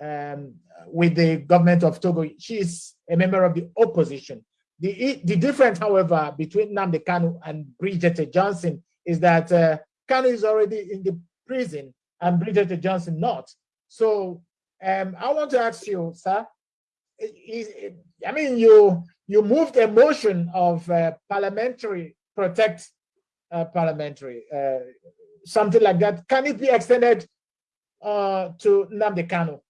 um, with the government of Togo. She is a member of the opposition. The, the difference, however, between Nnamdi Kanu and Bridget Johnson is that uh, Kanu is already in the prison and Bridget Johnson not. So um, I want to ask you, sir, is, I mean, you you moved a motion of uh, parliamentary protect uh, parliamentary, uh, something like that. Can it be extended uh, to Nnamdi Kanu?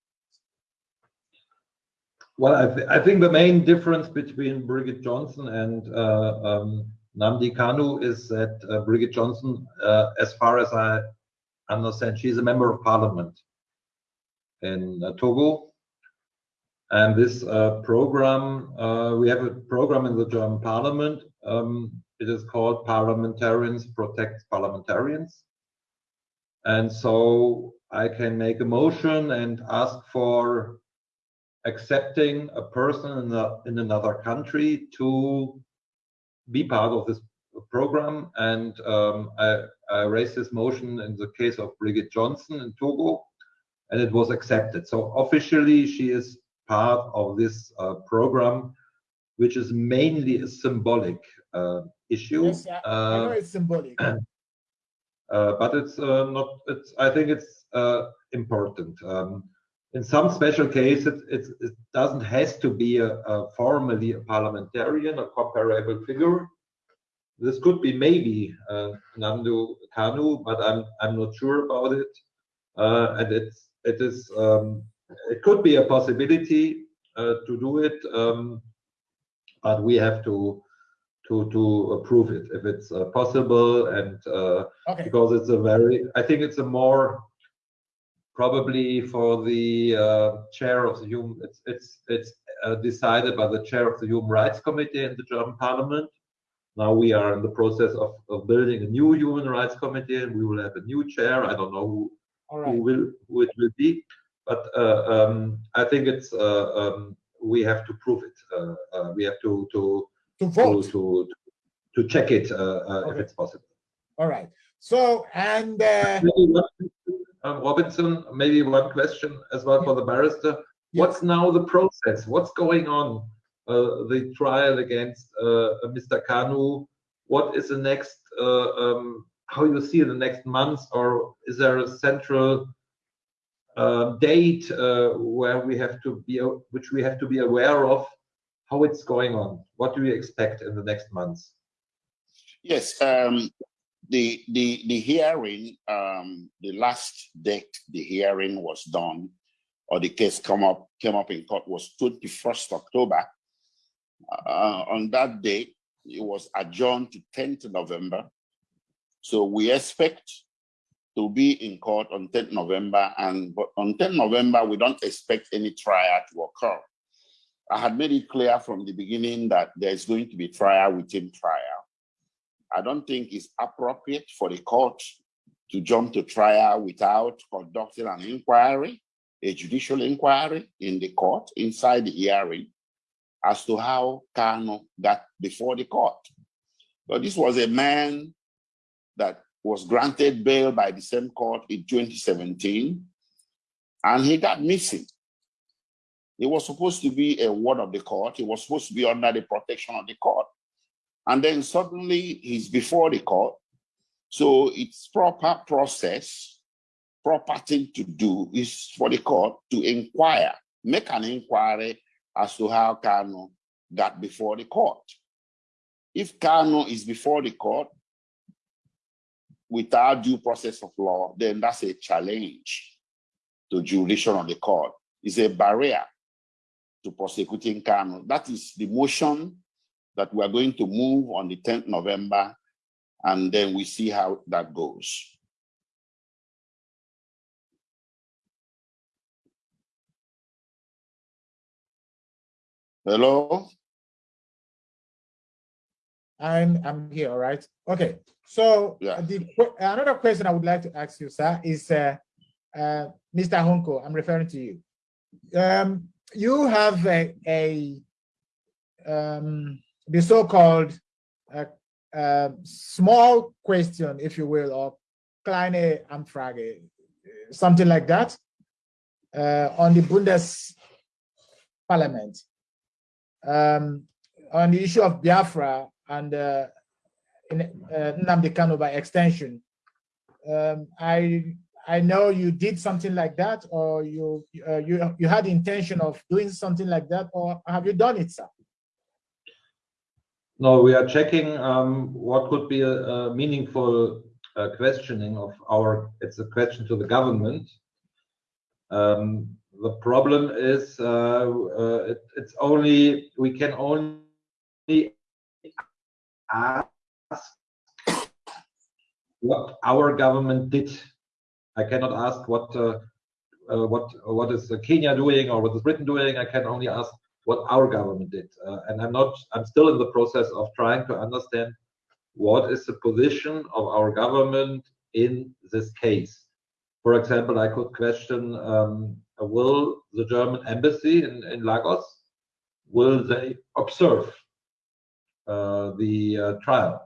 Well, I, th I, think the main difference between Bridget Johnson and uh, um, Nnamdi Kanu is that uh, Bridget Johnson, uh, as far as I understand, she's a member of parliament in uh, Togo. And this uh, program, uh, we have a program in the German parliament. Um, it is called Parliamentarians Protect Parliamentarians. And so I can make a motion and ask for accepting a person in, a, in another country to be part of this program. And um, I, I, raised this motion in the case of Bridget Johnson in Togo. and it was accepted. So officially, she is part of this uh, program, which is mainly a symbolic uh, issue. Yes, I, I know Uh, it's symbolic. uh, but it's uh, not. It's. I think it's uh, important. Um, in some special cases, it, it doesn't has to be a, a formally a parliamentarian, a comparable figure. This could be maybe uh, Nnamdi Kanu, but I'm I'm not sure about it. Uh, and it's it is um, it could be a possibility uh, to do it, um, but we have to to to approve it if it's uh, possible and uh, Okay. because it's a very i think it's a more probably for the uh, chair of the human it's it's it's uh, decided by the chair of the human rights committee in the german parliament. Now we are in the process of, of building a new human rights committee and we will have a new chair. I don't know who, All who will who it will be but uh, um, i think it's uh, um, we have to prove it. Uh, uh, we have to to To to vote. to, to check it uh, uh, if it's possible. All right. So, and uh, um, Robinson, maybe one question as well for the barrister. What's now the process? What's going on? Uh, the trial against uh, Mr. Kanu. What is the next? Uh, um, how you see the next months, or is there a central uh, date uh, where we have to be, which we have to be aware of? How it's going on? What do we expect in the next months? Yes, um, the the the hearing, um, the last date the hearing was done, or the case come up came up in court was twenty first October. Uh, on that day it was adjourned to tenth November. So we expect to be in court on tenth November, and but on tenth November we don't expect any trial to occur. I had made it clear from the beginning that there is going to be trial within trial. I don't think it's appropriate for the court to jump to trial without conducting an inquiry, a judicial inquiry in the court inside the hearing as to how Kanu got before the court. But this was a man that was granted bail by the same court in 2017, and he got missing. He was supposed to be a ward of the court. He was supposed to be under the protection of the court. And then suddenly he's before the court. So it's proper process, proper thing to do is for the court to inquire, make an inquiry as to how Kanu got before the court. If Kanu is before the court without due process of law, then that's a challenge to jurisdiction of the court. It's a barrier to prosecuting Kanu. That is the motion that we are going to move on the 10th November, and then we see how that goes. Hello? I'm I'm here, all right? Okay, so Yeah. the another question I would like to ask you, sir, is uh, uh, Mr. Hunko, I'm referring to you. Um, you have a, a um, the so-called uh, uh, small question, if you will, or kleine Anfrage, something like that, uh, on the Bundes Parliament um, on the issue of Biafra and uh, uh, Kanu by extension. Um, I I know you did something like that, or you uh, you you had intention of doing something like that, or have you done it, sir? No, we are checking um, what could be a, meaningful uh, questioning of our, it's a question to the government. Um, the problem is uh, uh, it, it's only, we can only ask what our government did. I cannot ask what what what is Kenya doing or what is Britain doing. I can only ask what our government did. Uh, and I'm not, I'm still in the process of trying to understand what is the position of our government in this case. For example, I could question, um, will the German embassy in, in Lagos, will they observe uh, the uh, trial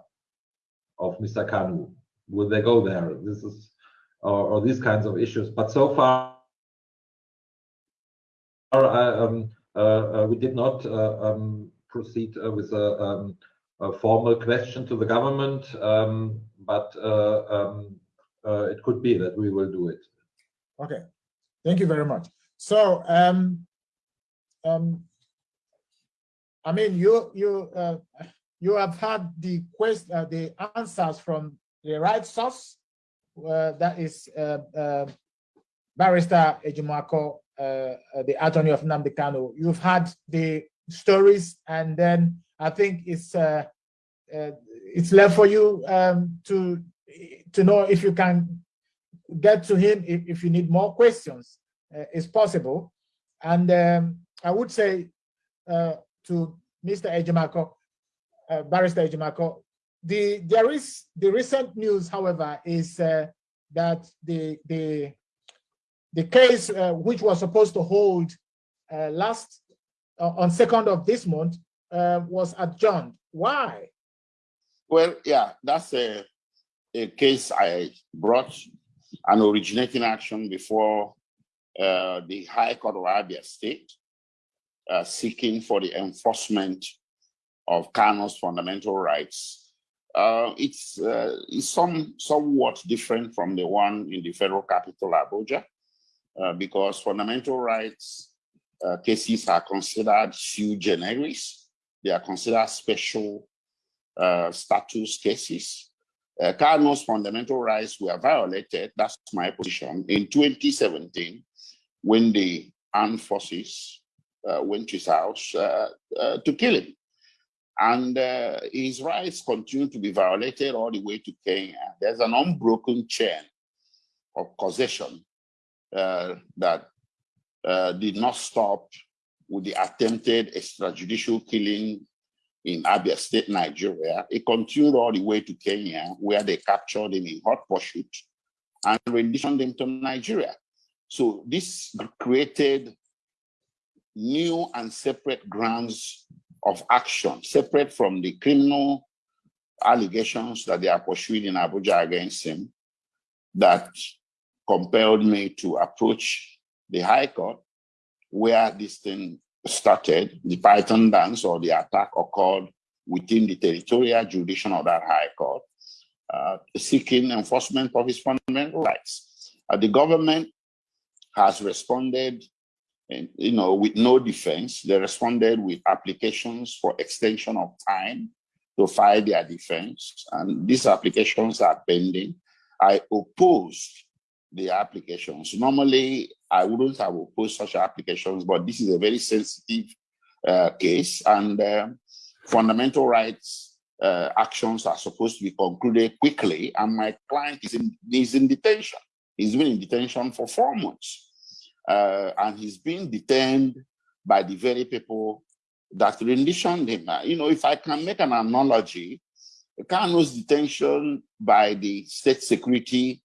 of Mr. Kanu? Will they go there? This is, or, or these kinds of issues. But so far, um, uh, we did not um, proceed with a, um, a, formal question to the government, um, but um, it could be that we will do it. Okay, thank you very much. So, um, I mean, you you uh, you have had the quest uh, the answers from the right source. Uh, that is uh, uh, Barrister Ejimakor, uh, uh, the attorney of Nnamdi Kanu. You've had the stories, and then I think it's uh, uh, it's left for you um, to to know if you can get to him if, if you need more questions. Uh, it's possible, and um, I would say uh, to Mr. Ejimakor, uh, Barrister Ejimakor, the there is the recent news, however, is uh, that the the the case uh, which was supposed to hold uh, last uh, on second of this month uh, was adjourned. Why? Well, yeah, that's a a case I brought an originating action before uh, the High Court of Abia State, seeking for the enforcement of Kanu's fundamental rights. Uh, it's, uh, it's some, somewhat different from the one in the federal capital, Abuja, uh, because fundamental rights uh, cases are considered sui generis. They are considered special status cases. Uh, Kanu's fundamental rights were violated, that's my position, in 2017 when the armed forces uh, went to his house uh, uh, to kill him. And uh, his rights continue to be violated all the way to Kenya. There's an unbroken chain of causation uh, that uh, did not stop with the attempted extrajudicial killing in Abia State, Nigeria. It continued all the way to Kenya, where they captured him in hot pursuit and renditioned him to Nigeria. So this created new and separate grounds of action, separate from the criminal allegations that they are pursuing in Abuja against him, that compelled me to approach the High Court, where this thing started, the Python dance or the attack occurred within the territorial jurisdiction of that High Court, uh, seeking enforcement of his fundamental rights. Uh, the government has responded and, you know, with no defense. They responded with applications for extension of time to file their defense. And these applications are pending. I opposed the applications. Normally, I wouldn't have opposed such applications, but this is a very sensitive uh, case and uh, fundamental rights uh, actions are supposed to be concluded quickly. And my client is in, is in detention. He's been in detention for four months. Uh, and he's been detained by the very people that renditioned him. You know, if I can make an analogy, Kanu's detention by the state security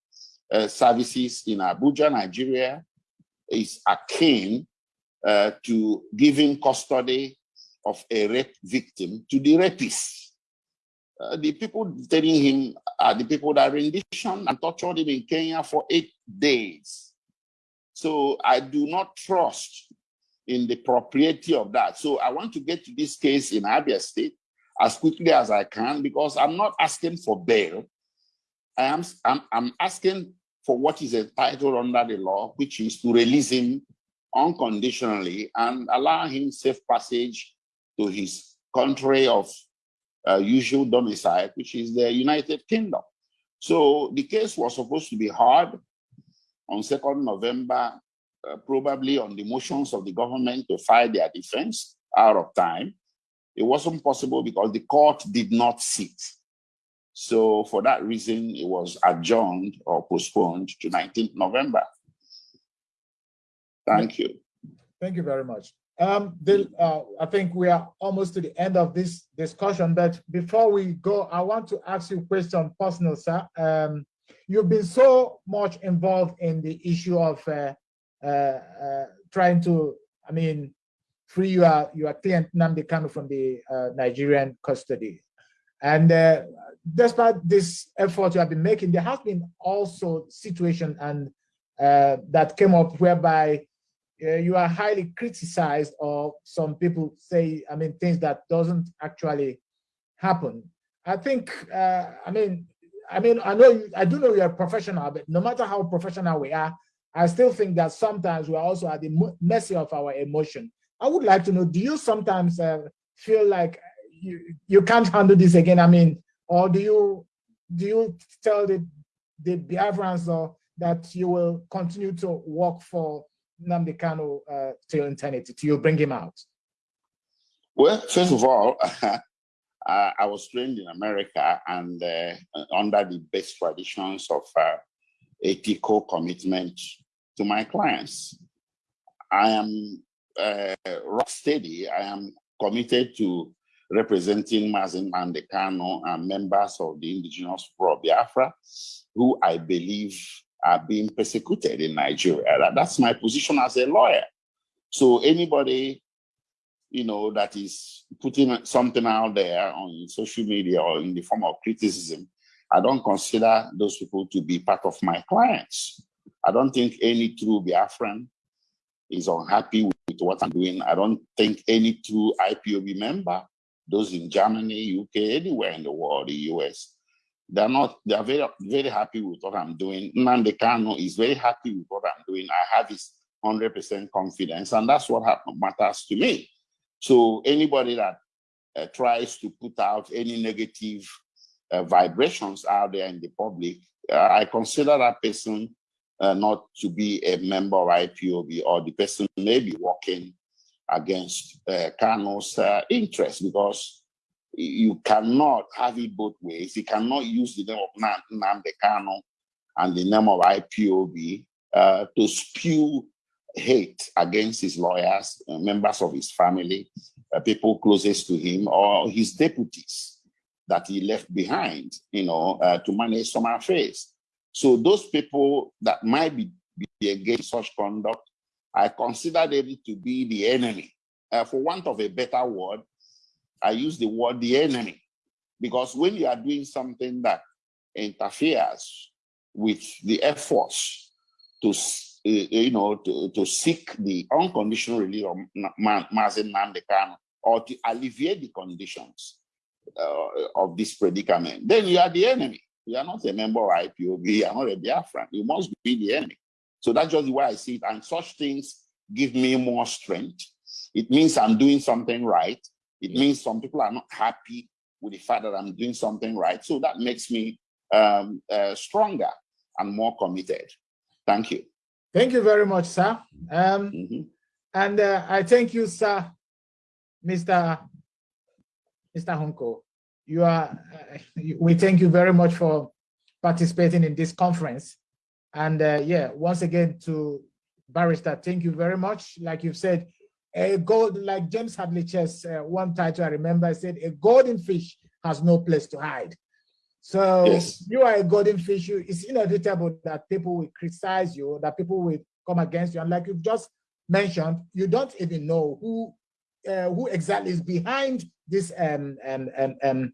uh, services in Abuja, Nigeria, is akin uh, to giving custody of a rape victim to the rapist. Uh, the people detaining him are the people that renditioned and tortured him in Kenya for eight days. So I do not trust in the propriety of that. So I want to get to this case in Abia State as quickly as I can because I'm not asking for bail. I am I'm, I'm asking for what is entitled under the law, which is to release him unconditionally and allow him safe passage to his country of uh, usual domicile, which is the United Kingdom. So the case was supposed to be heard on 2nd November, uh, probably on the motions of the government to file their defense out of time. It wasn't possible because the court did not sit. So for that reason, it was adjourned or postponed to 19th November. Thank you. Thank you very much. Um, the, uh, I think we are almost to the end of this discussion, but before we go, I want to ask you a question personal, sir. Um, you've been so much involved in the issue of uh, uh, uh, trying to, I mean, free your, your client Nnamdi Kanu from the uh, Nigerian custody. And uh, despite this effort you have been making, there has been also situation and uh, that came up whereby uh, you are highly criticized or some people say, I mean, things that doesn't actually happen. I think, uh, I mean, I mean, I know, you, I do know you're professional, but no matter how professional we are, I still think that sometimes we are also at the mercy of our emotion. I would like to know, do you sometimes uh, feel like you, you can't handle this again? I mean, or do you do you tell the, the Biafrans or that you will continue to work for Nnamdi Kanu uh, till eternity, till you bring him out? Well, first of all, I was trained in America and uh, under the best traditions of uh, ethical commitment to my clients. I am uh, rock steady. I am committed to representing Mazi Nnamdi Kanu and members of the indigenous Pro Biafra, who I believe are being persecuted in Nigeria. That's my position as a lawyer. So anybody, you know, that is putting something out there on social media or in the form of criticism, I don't consider those people to be part of my clients. I don't think any true Biafran is unhappy with what I'm doing. I don't think any true IPOB member, those in Germany, UK, anywhere in the world, the US, they're not, they're very, very happy with what I'm doing. Nnamdi Kanu is very happy with what I'm doing. I have his 100% confidence, and that's what matters to me. So anybody that uh, tries to put out any negative uh, vibrations out there in the public, uh, I consider that person uh, not to be a member of IPOB or the person may be working against uh, Kanu's uh, interest because you cannot have it both ways. You cannot use the name of Nnamdi Kanu and the name of IPOB uh, to spew hate against his lawyers, uh, members of his family, uh, people closest to him, or his deputies that he left behind, you know, uh, to manage some affairs. So those people that might be, be against such conduct, I consider them to be the enemy. Uh, for want of a better word, I use the word the enemy. Because when you are doing something that interferes with the efforts to, uh, you know, to, to seek the unconditional release of Mazi Nnamdi Kanu or to alleviate the conditions uh, of this predicament, then you are the enemy. You are not a member of IPOB, you are not a Biafran. You must be the enemy. So that's just the way I see it. And such things give me more strength. It means I'm doing something right. It means some people are not happy with the fact that I'm doing something right. So that makes me um, uh, stronger and more committed. Thank you. Thank you very much, sir. Um, mm -hmm. And uh, I thank you, sir, Mr. Mr. Hunko you are, uh, we thank you very much for participating in this conference. And uh, yeah, once again to Barrister, thank you very much. Like you've said, a gold, like James Hadley Chase, uh, one title I remember I said, a golden fish has no place to hide. So yes. you are a golden fish. You, it's inevitable that people will criticize you, that people will come against you. And like you've just mentioned, you don't even know who uh, who exactly is behind this um, um, um, um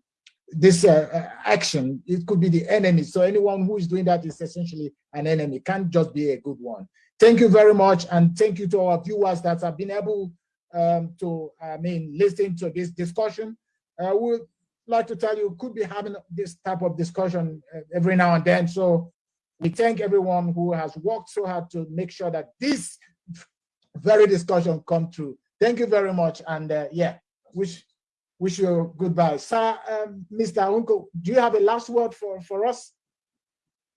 this uh, uh, action. It could be the enemy. So anyone who is doing that is essentially an enemy. Can't just be a good one. Thank you very much, and thank you to our viewers that have been able um, to, I mean, listen to this discussion. Uh, we would like to tell you, could be having this type of discussion uh, every now and then. So we thank everyone who has worked so hard to make sure that this very discussion come true. Thank you very much. And uh, yeah, wish wish you goodbye. Sir, um, Mr. Hunko, do you have a last word for, for us?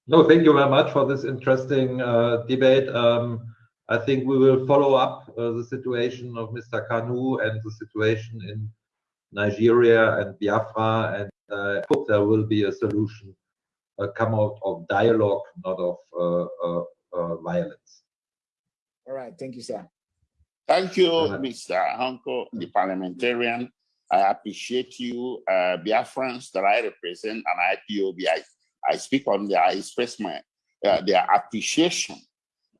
No, thank you very much for this interesting uh, debate. Um, I think we will follow up uh, the situation of Mr. Kanu and the situation in Nigeria and Biafra, and uh, I hope there will be a solution uh, come out of dialogue, not of uh, uh, violence. All right, thank you, sir. Thank you, Mr. Hunko, the parliamentarian. I appreciate you, uh, Biafrans that I represent and IPOB. I, I speak on their, I express my, uh, their appreciation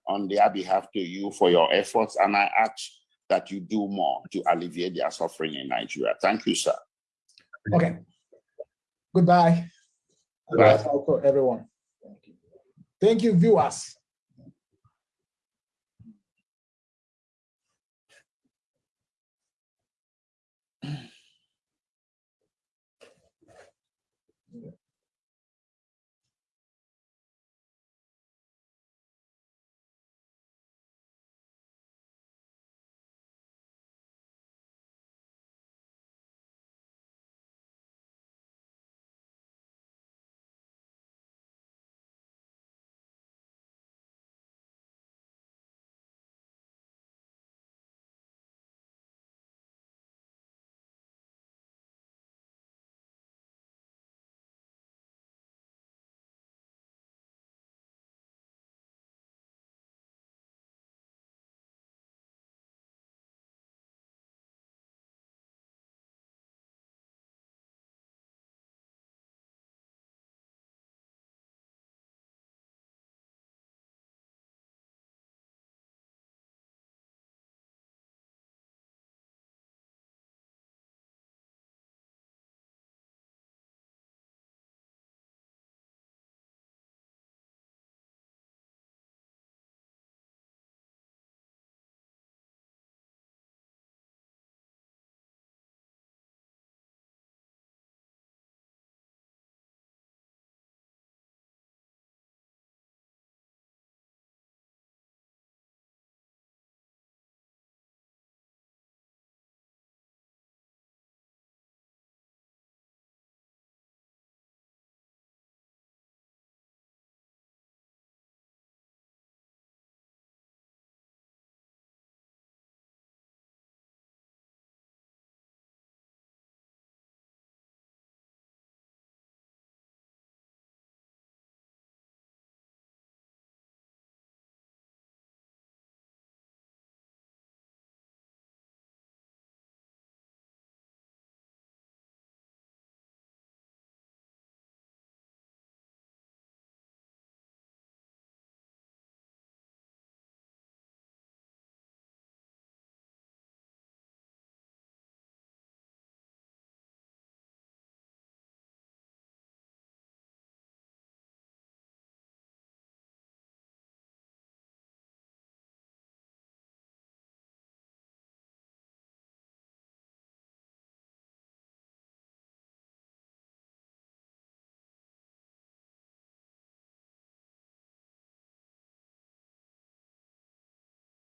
on their behalf to you for your efforts. And I ask that you do more to alleviate their suffering in Nigeria. Thank you, sir. Okay. Goodbye. Goodbye, everyone. Thank you. Thank you, viewers.